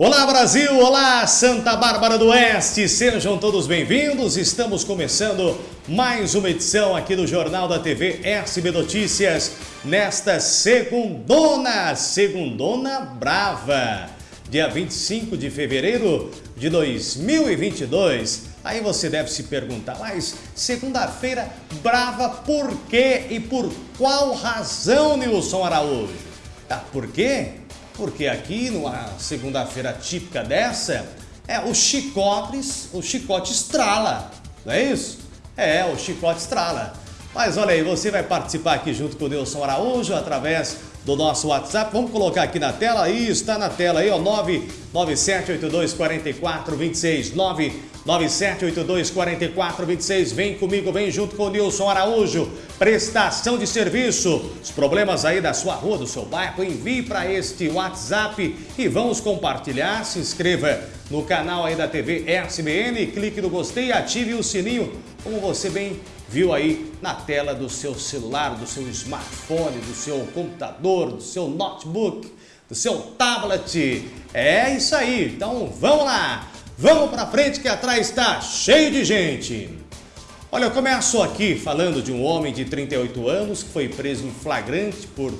Olá Brasil, olá Santa Bárbara do Oeste, sejam todos bem-vindos. Estamos começando mais uma edição aqui do Jornal da TV SB Notícias nesta segundona, segundona brava, dia 25 de fevereiro de 2022. Aí você deve se perguntar, mas segunda-feira brava por quê e por qual razão, Nilson Araújo? Ah, por quê? Porque aqui, numa segunda-feira típica dessa, é o chicotes, o chicote estrala, não é isso? É, o chicote estrala. Mas olha aí, você vai participar aqui junto com o Nilson Araújo através do nosso WhatsApp. Vamos colocar aqui na tela, aí está na tela aí, ó, 997824426, 997824426. Vem comigo, vem junto com o Nilson Araújo. Prestação de serviço. Os problemas aí da sua rua, do seu bairro, envie para este WhatsApp e vamos compartilhar. Se inscreva no canal aí da TV SBN, clique no gostei, ative o sininho, como você bem viu aí na tela do seu celular, do seu smartphone, do seu computador, do seu notebook, do seu tablet. É isso aí, então vamos lá, vamos para frente que atrás está cheio de gente. Olha, eu começo aqui falando de um homem de 38 anos que foi preso em flagrante por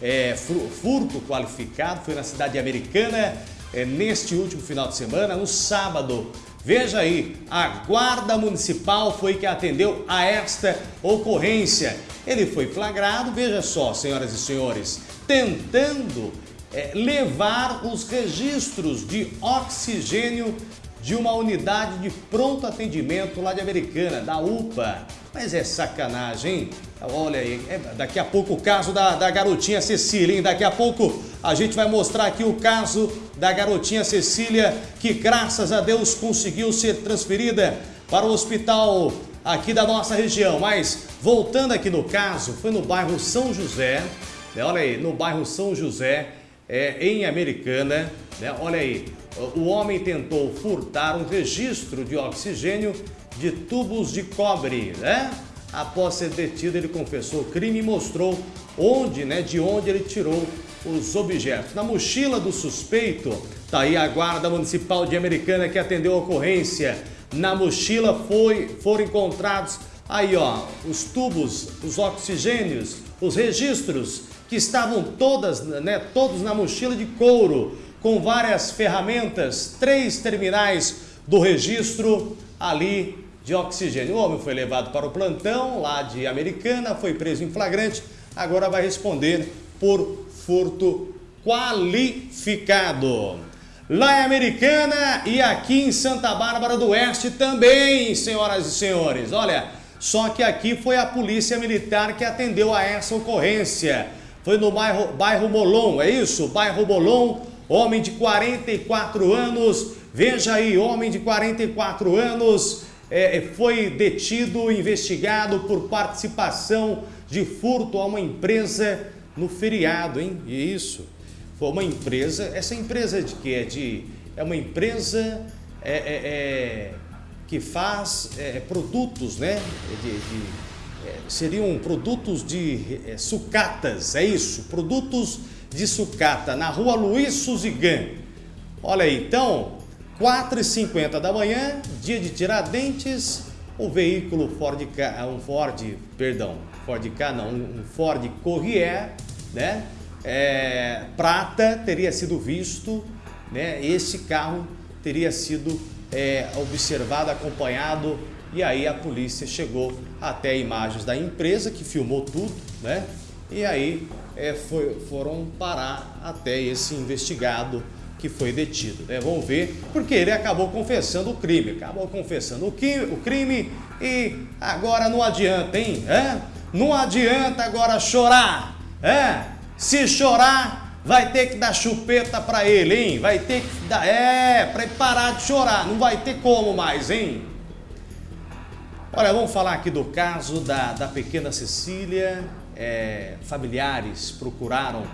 é, furto qualificado, foi na cidade americana é, neste último final de semana, no sábado. Veja aí, a Guarda Municipal foi que atendeu a esta ocorrência. Ele foi flagrado, veja só, senhoras e senhores, tentando é, levar os registros de oxigênio de uma unidade de pronto atendimento lá de Americana, da UPA. Mas é sacanagem, hein? Olha aí, é, daqui a pouco o caso da, da garotinha Cecília, hein? Daqui a pouco a gente vai mostrar aqui o caso da garotinha Cecília, que graças a Deus conseguiu ser transferida para o hospital aqui da nossa região. Mas voltando aqui no caso, foi no bairro São José, né? olha aí, no bairro São José, é, em Americana, né? olha aí, o homem tentou furtar um registro de oxigênio de tubos de cobre, né? Após ser detido, ele confessou o crime e mostrou onde, né, de onde ele tirou os objetos. Na mochila do suspeito, tá aí a guarda municipal de Americana que atendeu a ocorrência. Na mochila foi, foram encontrados aí, ó, os tubos, os oxigênios, os registros que estavam todas, né, todos na mochila de couro com várias ferramentas, três terminais do registro ali de oxigênio. O homem foi levado para o plantão lá de Americana, foi preso em flagrante, agora vai responder por furto qualificado. Lá em Americana e aqui em Santa Bárbara do Oeste também, senhoras e senhores. Olha, só que aqui foi a polícia militar que atendeu a essa ocorrência. Foi no bairro, bairro Molon, é isso? Bairro Molon, homem de 44 anos, veja aí, homem de 44 anos é, é, foi detido, investigado por participação de furto a uma empresa no feriado, hein? Isso, foi uma empresa, essa empresa de que é de, é uma empresa é, é, é que faz é, produtos, né? De, de, seriam produtos de sucatas, é isso, produtos de sucata, na rua Luiz Suzigan. Olha aí, então, 4h50 da manhã, dia de Tiradentes, o veículo Ford K, um Ford, perdão, Ford K não, um Ford Corrier, né? É, prata teria sido visto, né? Esse carro teria sido é, observado, acompanhado e aí a polícia chegou até imagens da empresa que filmou tudo, né? E aí é, foi, foram parar até esse investigado que foi detido. Né? Vamos ver, porque ele acabou confessando o crime, acabou confessando o, que, o crime e agora não adianta, hein? É? Não adianta agora chorar, é? Se chorar, vai ter que dar chupeta para ele, hein? Vai ter que dar, é, para parar de chorar, não vai ter como mais, hein? Olha, vamos falar aqui do caso da, da pequena Cecília, é, familiares procuraram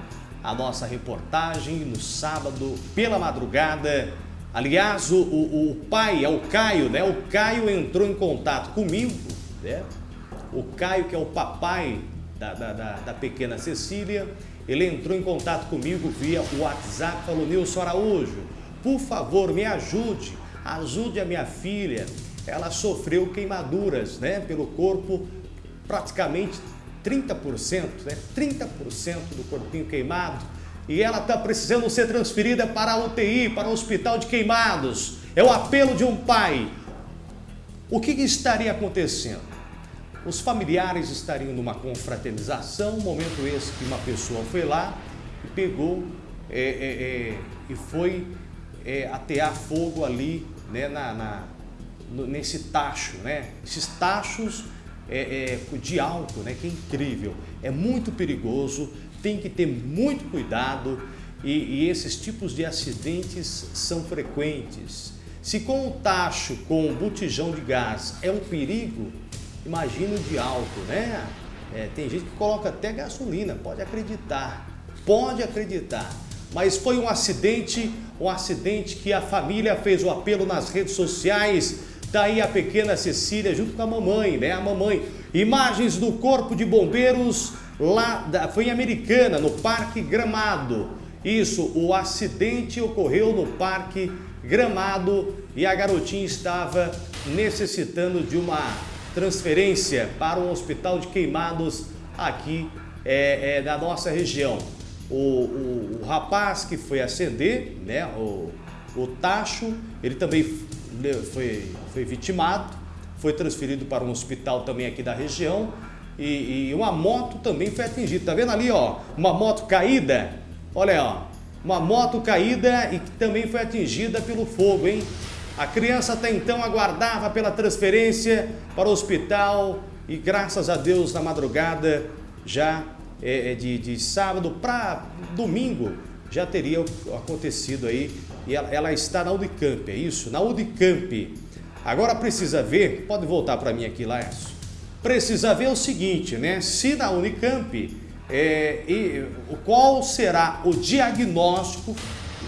a nossa reportagem no sábado pela madrugada. Aliás, o, o, o, pai, é o Caio, né? O Caio entrou em contato comigo, né? O Caio, que é o papai da, da, da, da pequena Cecília, ele entrou em contato comigo via WhatsApp, falou, Nilson Araújo, por favor, me ajude, ajude a minha filha. Ela sofreu queimaduras né, pelo corpo, praticamente 30%, né, 30% do corpinho queimado. E ela está precisando ser transferida para a UTI, para o hospital de queimados. É o apelo de um pai. O que, que estaria acontecendo? Os familiares estariam numa confraternização, momento esse que uma pessoa foi lá e pegou é, é, é, e foi é, atear fogo ali né, na, na nesse tacho, né? Esses tachos é, é, de álcool, né? Que é incrível, é muito perigoso, tem que ter muito cuidado e, e esses tipos de acidentes são frequentes. Se com o tacho, com o botijão de gás é um perigo, imagina de álcool, né? É, tem gente que coloca até gasolina, pode acreditar, pode acreditar. Mas foi um acidente, um acidente que a família fez o apelo nas redes sociais, daí a pequena Cecília junto com a mamãe, né? A mamãe. Imagens do corpo de bombeiros lá, da, foi em Americana, no Parque Gramado. Isso, o acidente ocorreu no Parque Gramado e a garotinha estava necessitando de uma transferência para um hospital de queimados aqui é, é, da nossa região. O, o, o, rapaz que foi acender, né, o, o Tacho, ele também foi, foi vitimado, foi transferido para um hospital também aqui da região e, e uma moto também foi atingida. Tá vendo ali, ó, uma moto caída? Olha, ó, uma moto caída e que também foi atingida pelo fogo, hein? A criança até então aguardava pela transferência para o hospital e graças a Deus na madrugada já é, é de, de sábado para domingo já teria acontecido aí e ela, ela, está na Unicamp, é isso? Na Unicamp. Agora precisa ver, pode voltar para mim aqui, Laércio. Precisa ver o seguinte, né? Se na Unicamp, é, e, qual será o diagnóstico,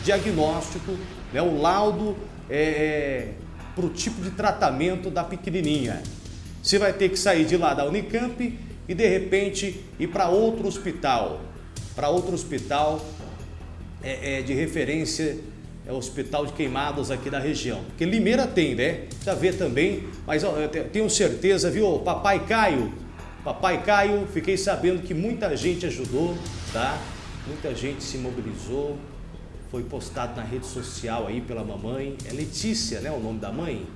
diagnóstico, né, o laudo é, é para o tipo de tratamento da pequenininha. Você vai ter que sair de lá da Unicamp e de repente ir para outro hospital, para outro hospital é, é, de referência, é o Hospital de Queimados aqui da região. Porque Limeira tem, né? Já vê também, mas ó, eu tenho certeza, viu, Papai Caio, Papai Caio, fiquei sabendo que muita gente ajudou, tá? Muita gente se mobilizou, foi postado na rede social aí pela mamãe, é Letícia, né, o nome da mãe,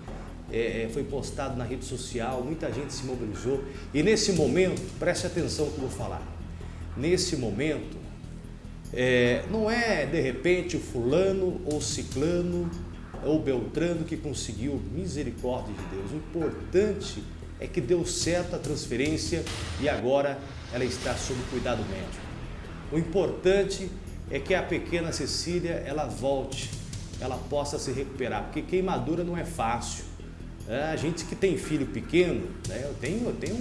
é, é, foi postado na rede social, muita gente se mobilizou. E nesse momento, preste atenção no que eu vou falar, nesse momento, é, não é de repente o fulano ou ciclano ou beltrano que conseguiu misericórdia de Deus, o importante é que deu certo a transferência e agora ela está sob cuidado médico. O importante é que a pequena Cecília ela volte, ela possa se recuperar, porque queimadura não é fácil. É, a gente que tem filho pequeno, né, eu, tenho, eu, tenho,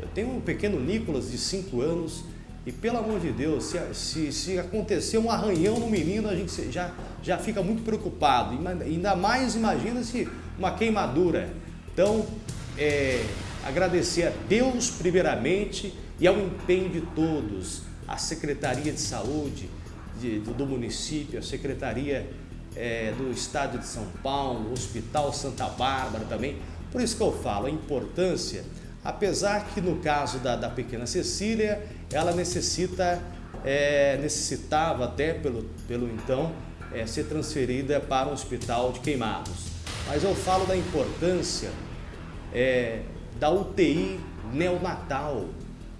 eu tenho um pequeno Nicolas de 5 anos e pelo amor de Deus, se, se, se, acontecer um arranhão no menino, a gente já, já fica muito preocupado. Ainda mais imagina se uma queimadura. Então, é, agradecer a Deus primeiramente e ao empenho de todos a Secretaria de Saúde de, do, do, município, a Secretaria é, do Estado de São Paulo, o Hospital Santa Bárbara também. Por isso que eu falo a importância, apesar que no caso da, da pequena Cecília, ela necessita, é, necessitava até pelo, pelo então é, ser transferida para um hospital de queimados. Mas eu falo da importância é, da UTI neonatal.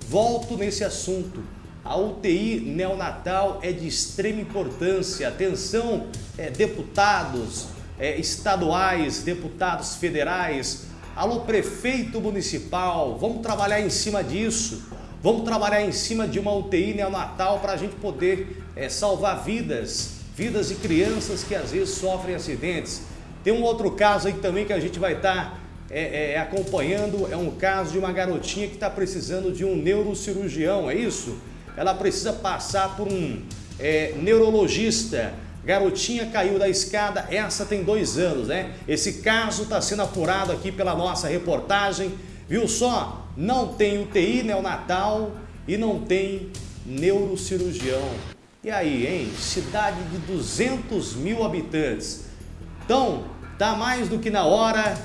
Volto nesse assunto. A UTI neonatal é de extrema importância. Atenção, é, deputados é, estaduais, deputados federais, alô prefeito municipal, vamos trabalhar em cima disso. Vamos trabalhar em cima de uma UTI neonatal para a gente poder é, salvar vidas, vidas de crianças que às vezes sofrem acidentes. Tem um outro caso aí também que a gente vai estar tá, é, é, acompanhando, é um caso de uma garotinha que está precisando de um neurocirurgião, é isso? ela precisa passar por um neurologista. Garotinha caiu da escada, essa tem dois anos, né? Esse caso está sendo apurado aqui pela nossa reportagem. Viu só? Não tem UTI neonatal e não tem neurocirurgião. E aí, hein? Cidade de 200 mil habitantes. Então, tá mais do que na hora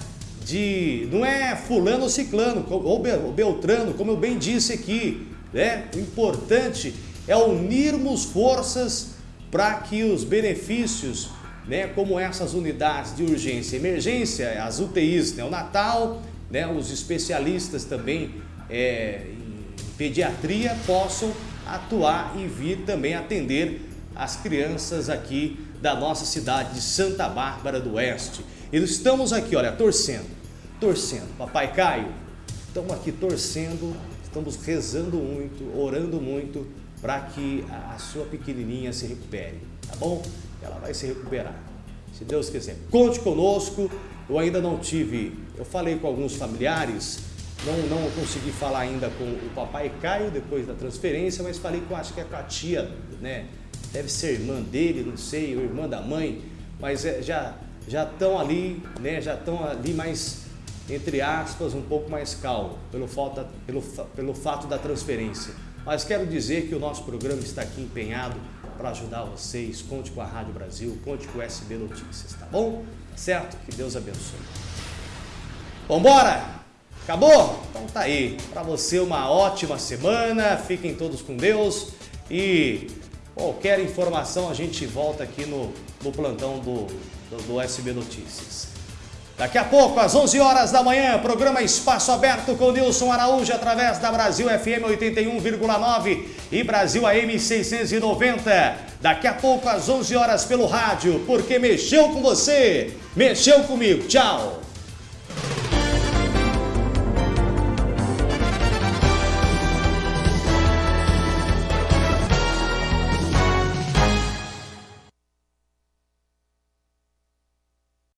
de... Não é fulano ou ciclano, ou beltrano, como eu bem disse aqui. Né? O importante é unirmos forças para que os benefícios, né, como essas unidades de urgência e emergência, as UTIs neonatal, né, os especialistas também é, em pediatria possam atuar e vir também atender as crianças aqui da nossa cidade de Santa Bárbara do Oeste. E estamos aqui, olha, torcendo, torcendo. Papai Caio, estamos aqui torcendo, estamos rezando muito, orando muito para que a sua pequenininha se recupere, tá bom? Ela vai se recuperar, se Deus quiser. Conte conosco, eu ainda não tive, eu falei com alguns familiares, não, não consegui falar ainda com o papai Caio depois da transferência, mas falei com, acho que é com a tia, né? Deve ser irmã dele, não sei, ou irmã da mãe, mas é, já já estão ali, né? Já estão ali mais, entre aspas, um pouco mais calmo, pelo, falta, pelo, pelo fato da transferência. Mas quero dizer que o nosso programa está aqui empenhado para ajudar vocês. Conte com a Rádio Brasil, conte com o SB Notícias, tá bom? Certo? Que Deus abençoe. Vambora? Acabou? Então tá aí. Para você uma ótima semana. Fiquem todos com Deus. E qualquer informação a gente volta aqui no, no plantão do, do, do SB Notícias. Daqui a pouco, às 11 horas da manhã, programa Espaço Aberto com Nilson Araújo através da Brasil FM 81,9 e Brasil AM 690. Daqui a pouco, às 11 horas pelo rádio, porque mexeu com você, mexeu comigo. Tchau!